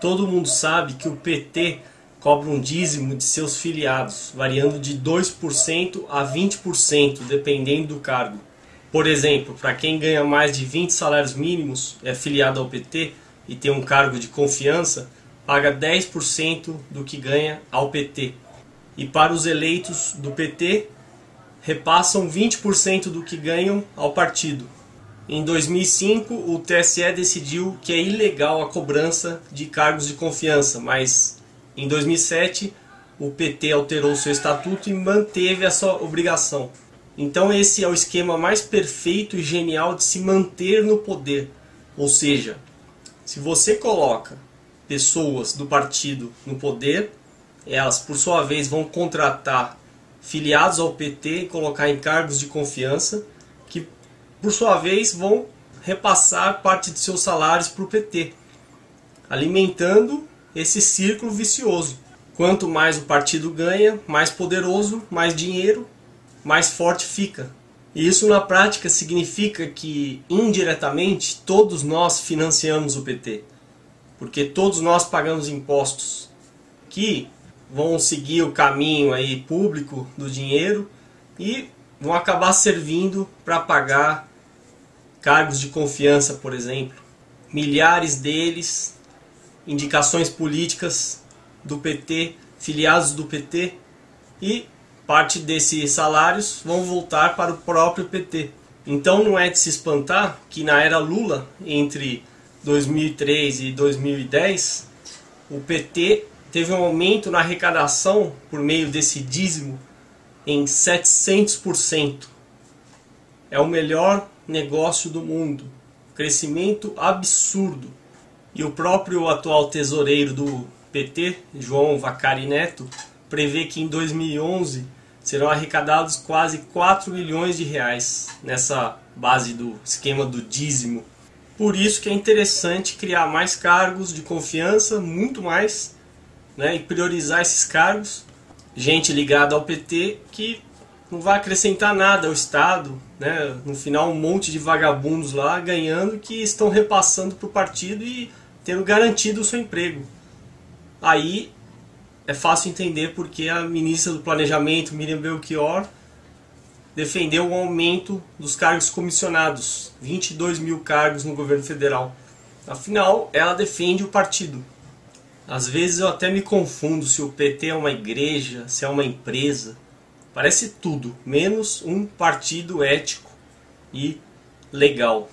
Todo mundo sabe que o PT cobra um dízimo de seus filiados, variando de 2% a 20%, dependendo do cargo. Por exemplo, para quem ganha mais de 20 salários mínimos, é filiado ao PT e tem um cargo de confiança, paga 10% do que ganha ao PT. E para os eleitos do PT, repassam 20% do que ganham ao partido. Em 2005, o TSE decidiu que é ilegal a cobrança de cargos de confiança, mas em 2007 o PT alterou seu estatuto e manteve essa obrigação. Então esse é o esquema mais perfeito e genial de se manter no poder. Ou seja, se você coloca pessoas do partido no poder, elas por sua vez vão contratar filiados ao PT e colocar em cargos de confiança por sua vez, vão repassar parte de seus salários para o PT, alimentando esse círculo vicioso. Quanto mais o partido ganha, mais poderoso, mais dinheiro, mais forte fica. E isso na prática significa que indiretamente todos nós financiamos o PT, porque todos nós pagamos impostos que vão seguir o caminho aí público do dinheiro e vão acabar servindo para pagar cargos de confiança, por exemplo, milhares deles, indicações políticas do PT, filiados do PT, e parte desses salários vão voltar para o próprio PT. Então não é de se espantar que na era Lula, entre 2003 e 2010, o PT teve um aumento na arrecadação por meio desse dízimo em 700%. É o melhor negócio do mundo. Crescimento absurdo. E o próprio atual tesoureiro do PT, João Vacari Neto, prevê que em 2011 serão arrecadados quase 4 milhões de reais nessa base do esquema do dízimo. Por isso que é interessante criar mais cargos de confiança, muito mais, né, e priorizar esses cargos. Gente ligada ao PT que não vai acrescentar nada ao Estado, né? No final, um monte de vagabundos lá ganhando que estão repassando para o partido e tendo garantido o seu emprego. Aí é fácil entender porque a ministra do Planejamento, Miriam Belchior, defendeu o aumento dos cargos comissionados, 22 mil cargos no governo federal. Afinal, ela defende o partido. Às vezes eu até me confundo se o PT é uma igreja, se é uma empresa. Parece tudo, menos um partido ético e legal.